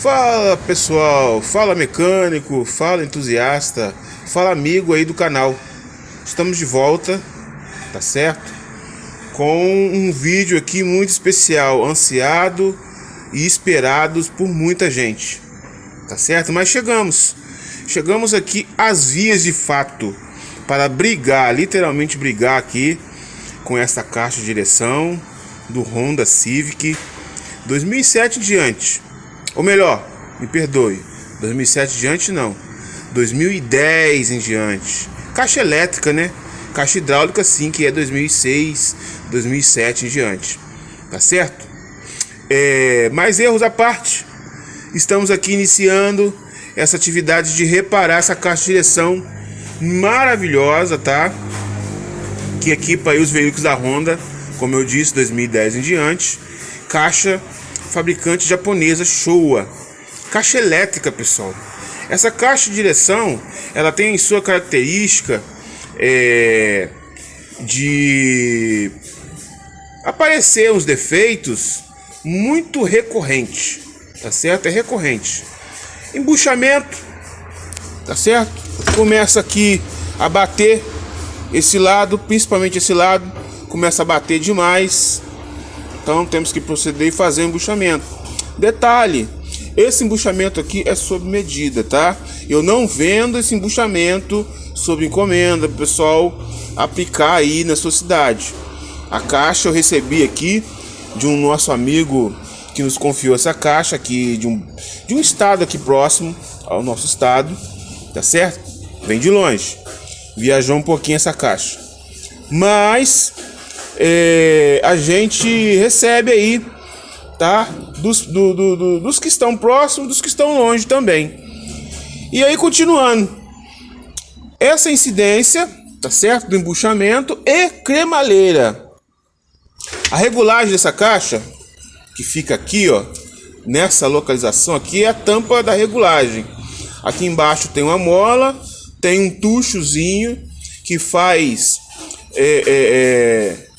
Fala pessoal, fala mecânico, fala entusiasta, fala amigo aí do canal. Estamos de volta, tá certo? Com um vídeo aqui muito especial, ansiado e esperados por muita gente, tá certo? Mas chegamos, chegamos aqui às vias de fato para brigar, literalmente brigar aqui com essa caixa de direção do Honda Civic 2007 em diante ou melhor, me perdoe, 2007 em diante não. 2010 em diante. Caixa elétrica, né? Caixa hidráulica sim, que é 2006, 2007 em diante. Tá certo? É, mais erros à parte. Estamos aqui iniciando essa atividade de reparar essa caixa de direção maravilhosa, tá? Que equipa aí os veículos da Honda, como eu disse, 2010 em diante. Caixa fabricante japonesa Showa. Caixa elétrica, pessoal. Essa caixa de direção, ela tem em sua característica é, de aparecer uns defeitos muito recorrente, tá certo? É recorrente. Embuchamento, tá certo? Começa aqui a bater esse lado, principalmente esse lado, começa a bater demais então temos que proceder e fazer o embuchamento. Detalhe, esse embuchamento aqui é sob medida, tá? Eu não vendo esse embuchamento sob encomenda, pessoal aplicar aí na sua cidade. A caixa eu recebi aqui de um nosso amigo que nos confiou essa caixa aqui de um, de um estado aqui próximo ao nosso estado, tá certo? Vem de longe. Viajou um pouquinho essa caixa. Mas é, a gente recebe aí, tá? Dos, do, do, do, dos que estão próximos, dos que estão longe também. E aí, continuando. Essa incidência, tá certo? Do embuchamento e cremalheira. A regulagem dessa caixa, que fica aqui, ó, nessa localização aqui, é a tampa da regulagem. Aqui embaixo tem uma mola, tem um tuchozinho que faz é, é, é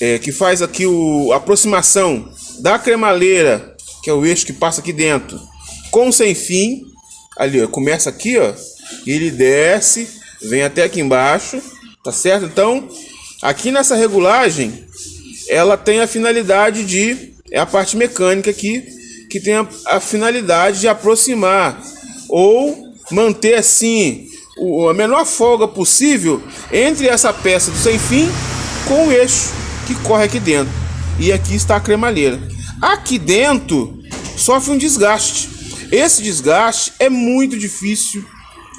é, que faz aqui o, a aproximação da cremaleira, que é o eixo que passa aqui dentro, com o sem fim. Ali, ó, começa aqui, ó, e ele desce, vem até aqui embaixo, tá certo? Então, aqui nessa regulagem, ela tem a finalidade de é a parte mecânica aqui que tem a, a finalidade de aproximar ou manter assim o, a menor folga possível entre essa peça do sem fim com o eixo que corre aqui dentro. E aqui está a cremalheira. Aqui dentro sofre um desgaste. Esse desgaste é muito difícil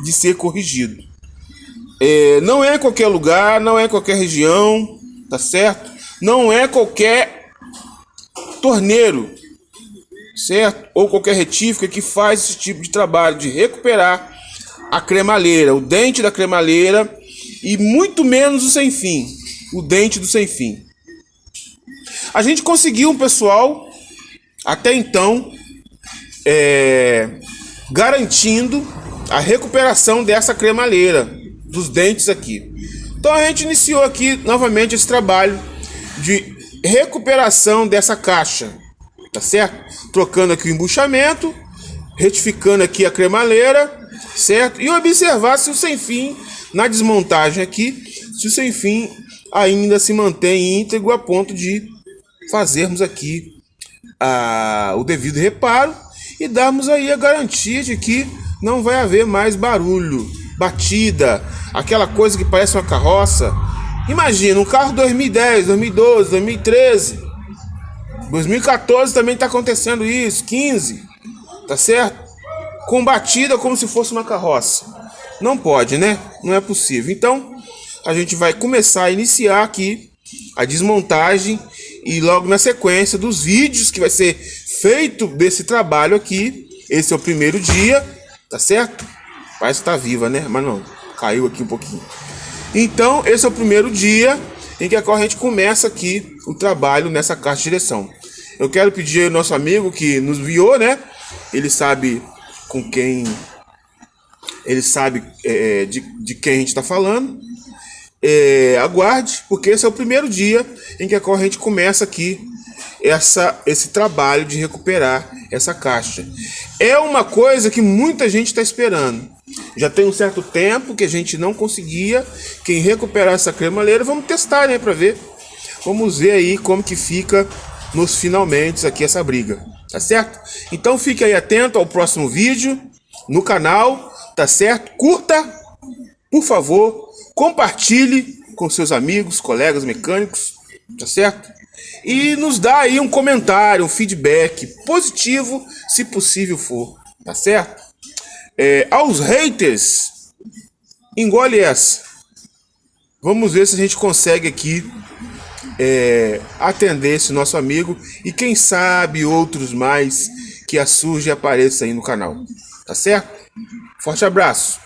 de ser corrigido. É, não é qualquer lugar, não é qualquer região, tá certo? Não é qualquer torneiro, certo? Ou qualquer retífica que faz esse tipo de trabalho de recuperar a cremalheira, o dente da cremalheira e muito menos o sem fim, o dente do sem fim. A gente conseguiu um pessoal, até então, é, garantindo a recuperação dessa cremalheira, dos dentes aqui. Então a gente iniciou aqui novamente esse trabalho de recuperação dessa caixa, tá certo? Trocando aqui o embuchamento, retificando aqui a cremaleira, certo? E observar se o sem fim na desmontagem aqui, se o sem fim ainda se mantém íntegro a ponto de fazermos aqui a, o devido reparo e darmos aí a garantia de que não vai haver mais barulho, batida, aquela coisa que parece uma carroça. Imagina, um carro 2010, 2012, 2013, 2014 também está acontecendo isso, 15, tá certo? Com batida como se fosse uma carroça. Não pode, né? Não é possível. Então, a gente vai começar a iniciar aqui a desmontagem e logo na sequência dos vídeos que vai ser feito desse trabalho aqui. Esse é o primeiro dia, tá certo? Parece que tá viva, né? Mas não, caiu aqui um pouquinho. Então, esse é o primeiro dia em que a corrente começa aqui o trabalho nessa caixa de direção. Eu quero pedir ao nosso amigo que nos viu, né? Ele sabe com quem. Ele sabe é, de, de quem a gente está falando é, aguarde, porque esse é o primeiro dia em que a corrente começa aqui essa, esse trabalho de recuperar essa caixa. É uma coisa que muita gente está esperando. Já tem um certo tempo que a gente não conseguia. Quem recuperar essa cremaleira, vamos testar, né, para ver. Vamos ver aí como que fica nos finalmente aqui essa briga, tá certo? Então fique aí atento ao próximo vídeo no canal, tá certo? Curta, por favor, compartilhe com seus amigos, colegas mecânicos, tá certo? E nos dá aí um comentário, um feedback positivo, se possível for, tá certo? É, aos haters, engole essa. Vamos ver se a gente consegue aqui é, atender esse nosso amigo e quem sabe outros mais que a surge e apareça aí no canal. Tá certo? Forte abraço.